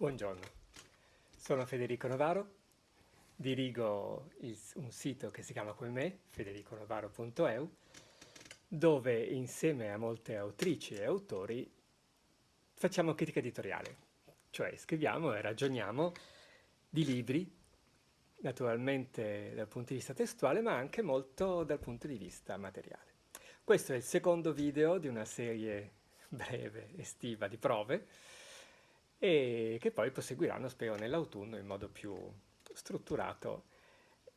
Buongiorno, sono Federico Novaro, dirigo un sito che si chiama come me, federiconovaro.eu, dove insieme a molte autrici e autori facciamo critica editoriale, cioè scriviamo e ragioniamo di libri, naturalmente dal punto di vista testuale, ma anche molto dal punto di vista materiale. Questo è il secondo video di una serie breve, estiva, di prove, e che poi proseguiranno, spero, nell'autunno in modo più strutturato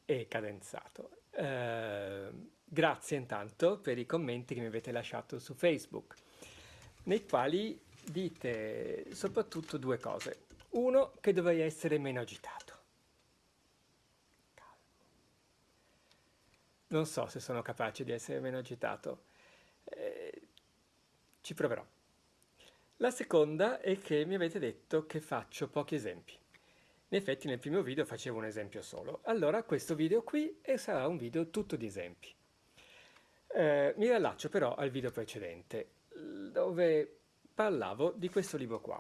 e cadenzato. Eh, grazie intanto per i commenti che mi avete lasciato su Facebook, nei quali dite soprattutto due cose. Uno, che dovrei essere meno agitato. Non so se sono capace di essere meno agitato. Eh, ci proverò. La seconda è che mi avete detto che faccio pochi esempi. In effetti nel primo video facevo un esempio solo. Allora questo video qui sarà un video tutto di esempi. Eh, mi riallaccio però al video precedente, dove parlavo di questo libro qua.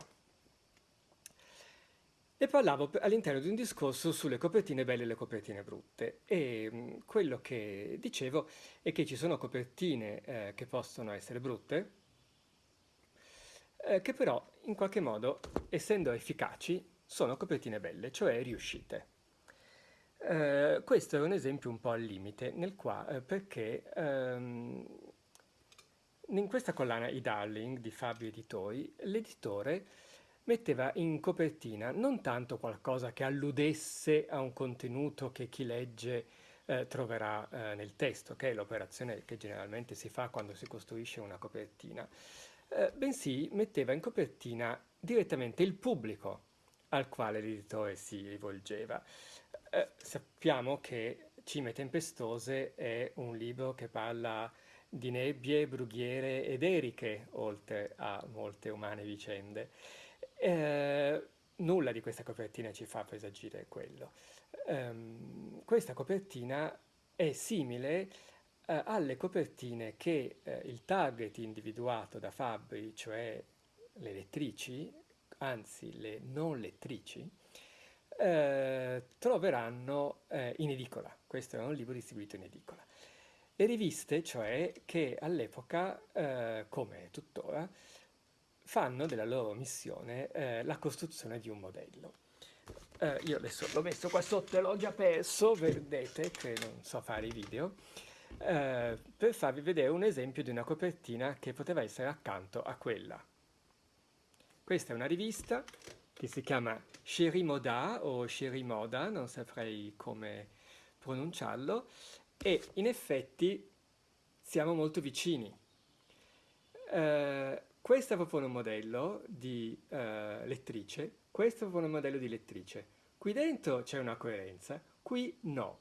E parlavo all'interno di un discorso sulle copertine belle e le copertine brutte. E mh, quello che dicevo è che ci sono copertine eh, che possono essere brutte, eh, che però in qualche modo, essendo efficaci, sono copertine belle, cioè riuscite. Eh, questo è un esempio un po' al limite, nel qua, eh, perché ehm, in questa collana I Darling di Fabio Editori, l'editore metteva in copertina non tanto qualcosa che alludesse a un contenuto che chi legge eh, troverà eh, nel testo, che è l'operazione che generalmente si fa quando si costruisce una copertina, eh, bensì metteva in copertina direttamente il pubblico al quale l'editore si rivolgeva. Eh, sappiamo che Cime Tempestose è un libro che parla di nebbie, brughiere ed eriche, oltre a molte umane vicende. Eh, nulla di questa copertina ci fa presagire quello. Um, questa copertina è simile eh, alle copertine che eh, il target individuato da Fabri, cioè le lettrici, anzi le non lettrici, eh, troveranno eh, in edicola. Questo è un libro distribuito in edicola. Le riviste, cioè, che all'epoca, eh, come tuttora, fanno della loro missione eh, la costruzione di un modello. io adesso l'ho messo qua sotto e l'ho già perso, vedete che non so fare i video, eh, per farvi vedere un esempio di una copertina che poteva essere accanto a quella. Questa è una rivista che si chiama Sherimoda o Sherimoda, non saprei come pronunciarlo, e in effetti siamo molto vicini. Eh, questo propone un modello di eh, lettrice, questo propone un modello di lettrice. Qui dentro c'è una coerenza, qui no.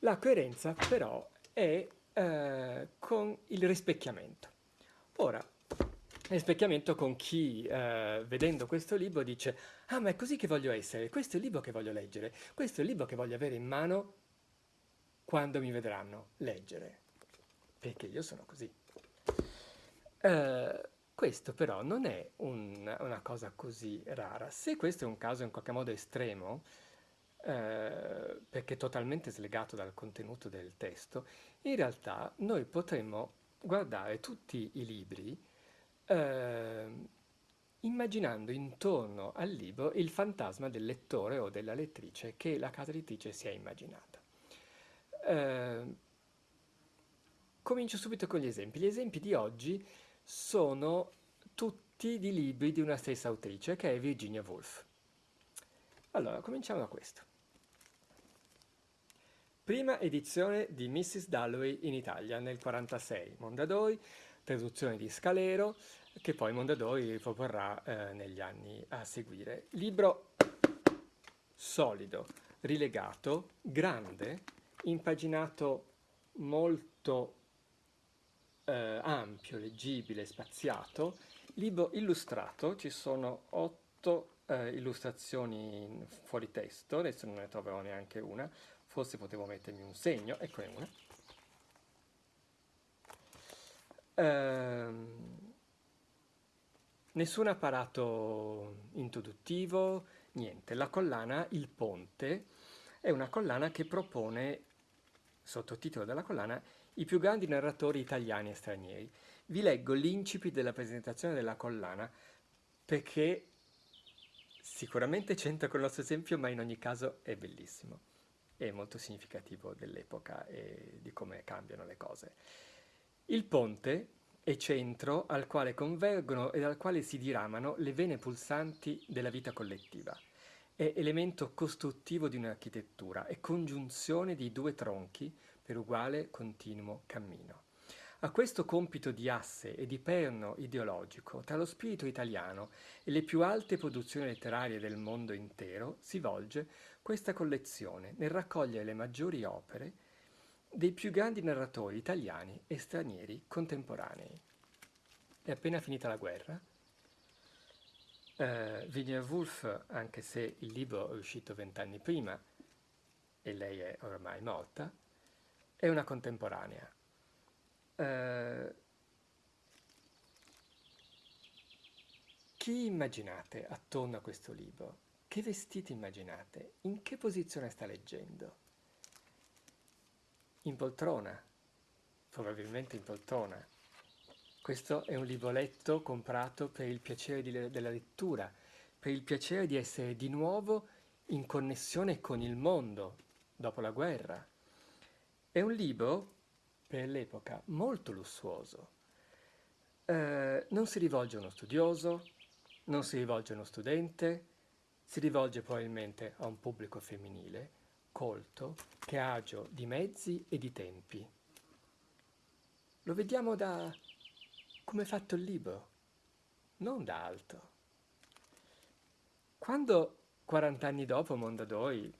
La coerenza però è eh, con il rispecchiamento. Ora, rispecchiamento con chi, eh, vedendo questo libro, dice «Ah, ma è così che voglio essere, questo è il libro che voglio leggere, questo è il libro che voglio avere in mano quando mi vedranno leggere, perché io sono così». Uh, questo però non è un, una cosa così rara. Se questo è un caso in qualche modo estremo, eh, perché è totalmente slegato dal contenuto del testo, in realtà noi potremmo guardare tutti i libri eh, immaginando intorno al libro il fantasma del lettore o della lettrice che la casa editrice si è immaginata. Eh, comincio subito con gli esempi. Gli esempi di oggi sono tutti di libri di una stessa autrice, che è Virginia Woolf. Allora, cominciamo da questo. Prima edizione di Mrs. Dalloway in Italia nel 1946, Mondadori, traduzione di Scalero, che poi Mondadori riproporrà eh, negli anni a seguire. Libro solido, rilegato, grande, impaginato molto eh, ampio, leggibile, spaziato, libro illustrato, ci sono otto eh, illustrazioni fuori testo, adesso non ne troverò neanche una, forse potevo mettermi un segno, eccone una. Ehm, Nessun apparato introduttivo, niente. La collana Il Ponte è una collana che propone, sottotitolo della collana, i più grandi narratori italiani e stranieri. Vi leggo l'incipit della presentazione della collana perché sicuramente c'entra con il nostro esempio, ma in ogni caso è bellissimo. È molto significativo dell'epoca e di come cambiano le cose. Il ponte è centro al quale convergono e dal quale si diramano le vene pulsanti della vita collettiva. È elemento costruttivo di un'architettura, è congiunzione di due tronchi per uguale continuo cammino. A questo compito di asse e di perno ideologico tra lo spirito italiano e le più alte produzioni letterarie del mondo intero si volge questa collezione nel raccogliere le maggiori opere dei più grandi narratori italiani e stranieri contemporanei. È appena finita la guerra. Uh, Virginia Woolf, anche se il libro è uscito vent'anni prima e lei è ormai morta, è una contemporanea. Uh, chi immaginate attorno a questo libro? Che vestiti immaginate? In che posizione sta leggendo? In poltrona, probabilmente in poltrona. Questo è un libro letto, comprato per il piacere di, della lettura, per il piacere di essere di nuovo in connessione con il mondo dopo la guerra. È un libro, per l'epoca, molto lussuoso. Eh, non si rivolge a uno studioso, non si rivolge a uno studente, si rivolge probabilmente a un pubblico femminile, colto, che ha agio di mezzi e di tempi. Lo vediamo da come è fatto il libro, non da altro. Quando 40 anni dopo Mondadori,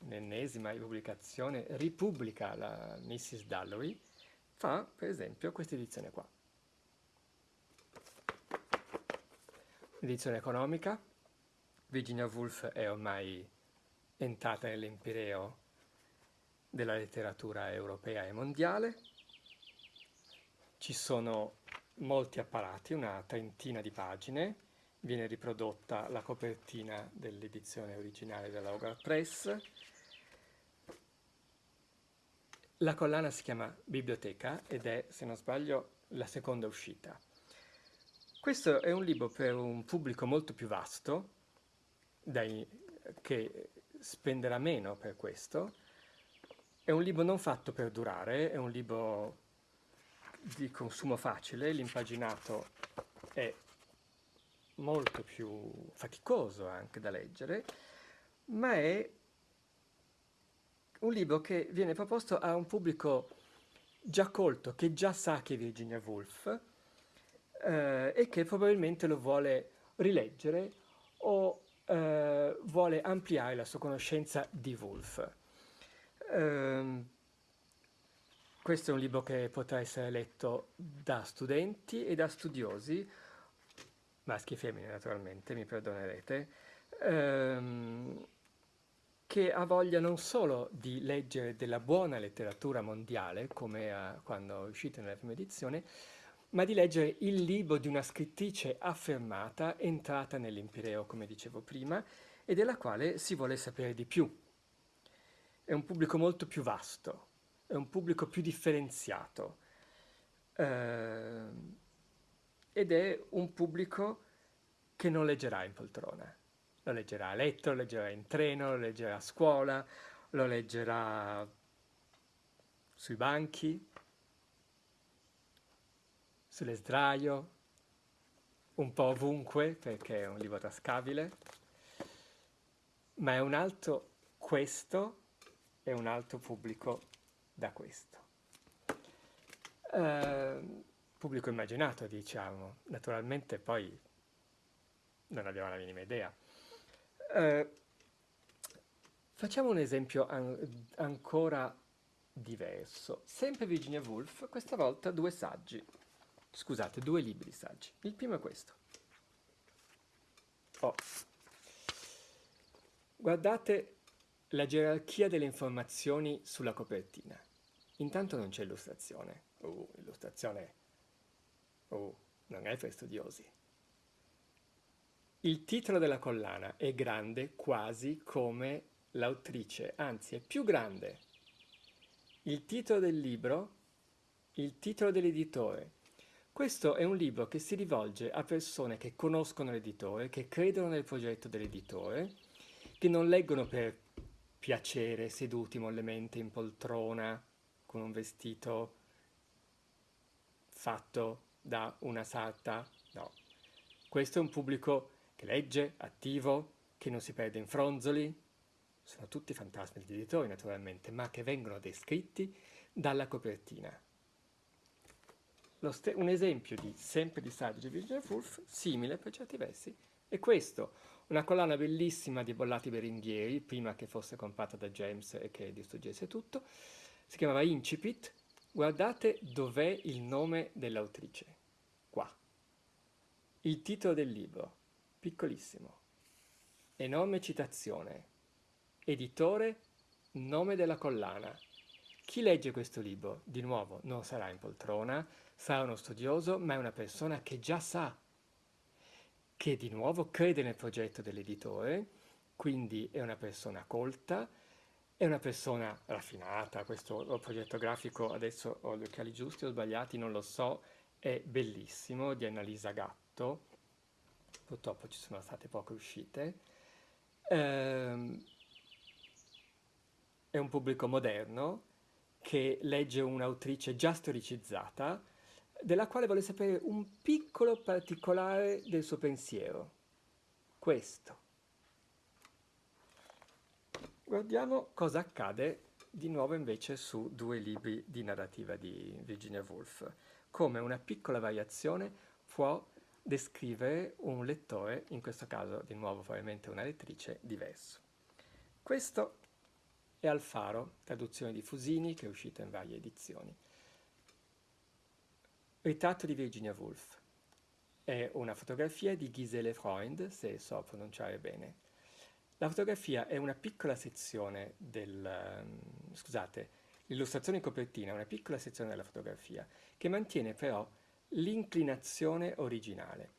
l'ennesima ripubblicazione, ripubblica la Mrs. Dalloway, fa per esempio questa edizione qua. Edizione economica, Virginia Woolf è ormai entrata nell'empireo della letteratura europea e mondiale, ci sono molti apparati, una trentina di pagine, viene riprodotta la copertina dell'edizione originale della Hogarth Press. La collana si chiama Biblioteca ed è, se non sbaglio, la seconda uscita. Questo è un libro per un pubblico molto più vasto, dai, che spenderà meno per questo. È un libro non fatto per durare, è un libro di consumo facile, l'impaginato è molto più faticoso anche da leggere, ma è un libro che viene proposto a un pubblico già colto, che già sa che è Virginia Woolf eh, e che probabilmente lo vuole rileggere o eh, vuole ampliare la sua conoscenza di Woolf. Eh, questo è un libro che potrà essere letto da studenti e da studiosi, maschi e femmine naturalmente, mi perdonerete, ehm, che ha voglia non solo di leggere della buona letteratura mondiale, come a, quando è uscito nella prima edizione, ma di leggere il libro di una scrittrice affermata, entrata nell'Empireo, come dicevo prima, e della quale si vuole sapere di più. È un pubblico molto più vasto è un pubblico più differenziato eh, ed è un pubblico che non leggerà in poltrona, lo leggerà a letto, lo leggerà in treno, lo leggerà a scuola, lo leggerà sui banchi, sulle sdraio, un po' ovunque perché è un libro tascabile, ma è un altro, questo è un altro pubblico da questo. Eh, pubblico immaginato, diciamo, naturalmente poi non abbiamo la minima idea. Eh, facciamo un esempio an ancora diverso. Sempre Virginia Woolf, questa volta due saggi. Scusate, due libri saggi. Il primo è questo. Oh. Guardate la gerarchia delle informazioni sulla copertina. Intanto non c'è illustrazione. Uh, illustrazione... Uh, non è per studiosi. Il titolo della collana è grande quasi come l'autrice, anzi è più grande. Il titolo del libro, il titolo dell'editore. Questo è un libro che si rivolge a persone che conoscono l'editore, che credono nel progetto dell'editore, che non leggono per piacere seduti mollemente in poltrona con un vestito fatto da una sarta, no. Questo è un pubblico che legge, attivo, che non si perde in fronzoli, sono tutti fantasmi degli editori naturalmente, ma che vengono descritti dalla copertina. Un esempio di sempre di saggio di Virginia Woolf, simile per certi versi, è questo, una collana bellissima di bollati berenghieri, prima che fosse comprata da James e che distruggesse tutto, si chiamava Incipit, guardate dov'è il nome dell'autrice, qua. Il titolo del libro, piccolissimo. Enorme citazione. Editore, nome della collana. Chi legge questo libro, di nuovo, non sarà in poltrona, sarà uno studioso, ma è una persona che già sa, che di nuovo crede nel progetto dell'editore, quindi è una persona colta, è una persona raffinata, questo progetto grafico, adesso ho gli occhiali giusti o sbagliati, non lo so, è bellissimo, di Annalisa Gatto, purtroppo ci sono state poche uscite. Ehm, è un pubblico moderno che legge un'autrice già storicizzata, della quale vuole sapere un piccolo particolare del suo pensiero. Questo. Guardiamo cosa accade di nuovo invece su due libri di narrativa di Virginia Woolf. Come una piccola variazione può descrivere un lettore, in questo caso di nuovo probabilmente una lettrice, diverso. Questo è Alfaro, traduzione di Fusini, che è uscita in varie edizioni. Ritratto di Virginia Woolf. È una fotografia di Gisele Freund, se so pronunciare bene. La fotografia è una piccola sezione del... Um, scusate, l'illustrazione in copertina è una piccola sezione della fotografia, che mantiene però l'inclinazione originale.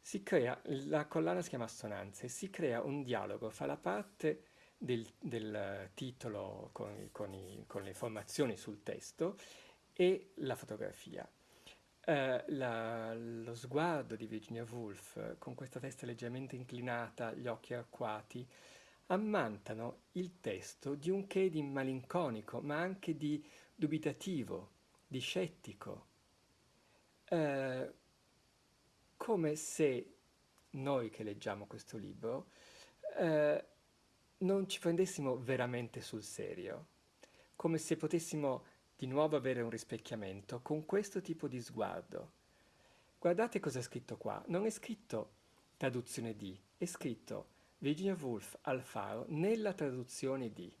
Si crea, la collana si chiama Assonanze, si crea un dialogo fra la parte del, del titolo con, con, i, con, le informazioni sul testo e la fotografia. Uh, la, lo sguardo di Virginia Woolf, con questa testa leggermente inclinata, gli occhi arcuati, ammantano il testo di un che di malinconico, ma anche di dubitativo, di scettico, eh, come se noi che leggiamo questo libro eh, non ci prendessimo veramente sul serio, come se potessimo di nuovo avere un rispecchiamento con questo tipo di sguardo. Guardate cosa è scritto qua, non è scritto traduzione di, è scritto Virginia Woolf al faro nella traduzione di.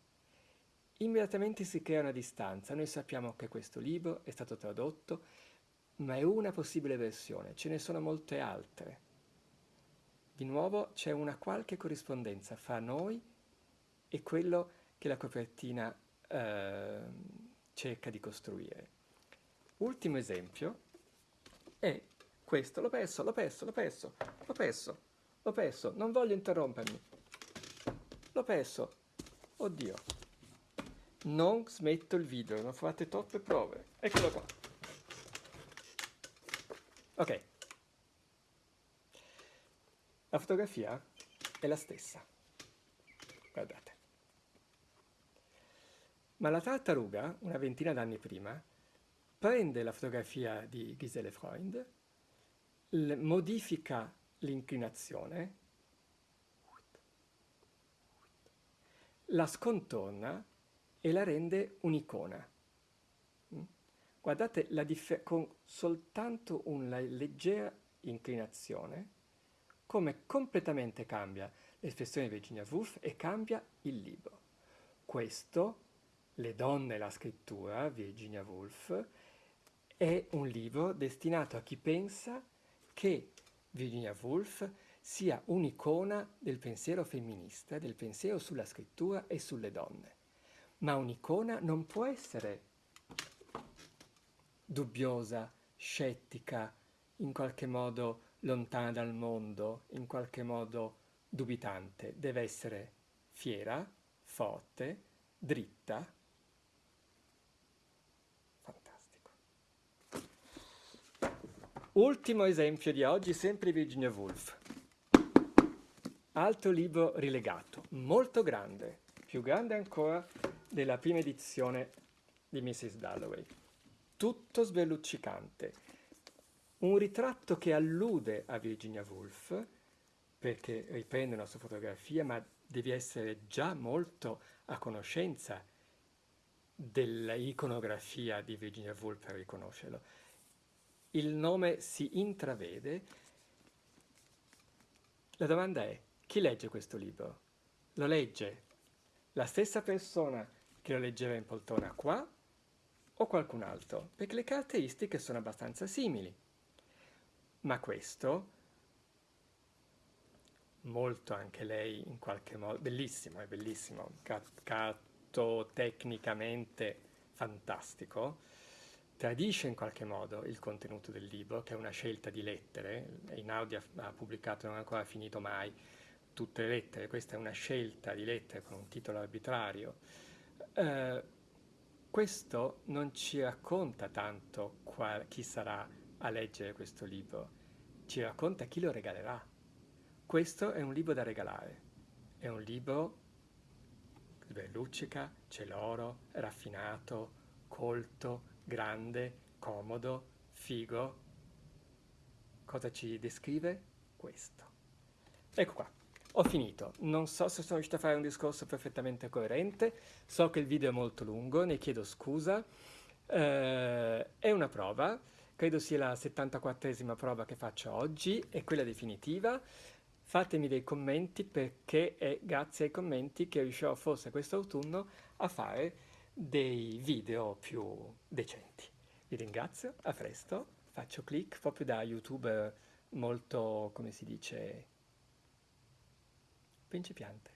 Immediatamente si crea una distanza, noi sappiamo che questo libro è stato tradotto ma è una possibile versione, ce ne sono molte altre. Di nuovo c'è una qualche corrispondenza fra noi e quello che la copertina eh, cerca di costruire. Ultimo esempio è questo, l'ho perso, l'ho perso, l'ho perso, l'ho perso, l'ho perso, non voglio interrompermi, l'ho perso, oddio, non smetto il video, non fate troppe prove, eccolo qua. Ok. La fotografia è la stessa. Guardate. Ma la tartaruga, una ventina d'anni prima, prende la fotografia di Gisele Freund, modifica l'inclinazione, la scontorna e la rende un'icona. Guardate con soltanto una leggera inclinazione come completamente cambia l'espressione di Virginia Woolf e cambia il libro. Questo, Le donne e la scrittura, Virginia Woolf, è un libro destinato a chi pensa che Virginia Woolf sia un'icona del pensiero femminista, del pensiero sulla scrittura e sulle donne. Ma un'icona non può essere dubbiosa, scettica, in qualche modo lontana dal mondo, in qualche modo dubitante, deve essere fiera, forte, dritta. Fantastico. Ultimo esempio di oggi, sempre Virginia Woolf. Altro libro rilegato, molto grande, più grande ancora della prima edizione di Mrs. Dalloway. Tutto sberluccicante. Un ritratto che allude a Virginia Woolf, perché riprende una sua fotografia, ma devi essere già molto a conoscenza dell'iconografia di Virginia Woolf per riconoscerlo. Il nome si intravede. La domanda è, chi legge questo libro? Lo legge la stessa persona che lo leggeva in poltrona qua o qualcun altro? Perché le caratteristiche sono abbastanza simili. Ma questo, molto anche lei in qualche modo, bellissimo, è bellissimo, tecnicamente fantastico, tradisce in qualche modo il contenuto del libro, che è una scelta di lettere, Einaudi ha, ha pubblicato, non è ancora finito mai, tutte le lettere, questa è una scelta di lettere con un titolo arbitrario. Eh, questo non ci racconta tanto qual, chi sarà a leggere questo libro, ci racconta chi lo regalerà. Questo è un libro da regalare, è un libro sberluccica, celoro, raffinato, colto, grande, comodo, figo. Cosa ci descrive? Questo. Ecco qua. Ho finito, non so se sono riuscito a fare un discorso perfettamente coerente, so che il video è molto lungo, ne chiedo scusa, eh, è una prova, credo sia la 74esima prova che faccio oggi, è quella definitiva, fatemi dei commenti perché è grazie ai commenti che riuscirò forse quest'autunno a fare dei video più decenti. Vi ringrazio, a presto, faccio click proprio da youtuber molto, come si dice, principiante.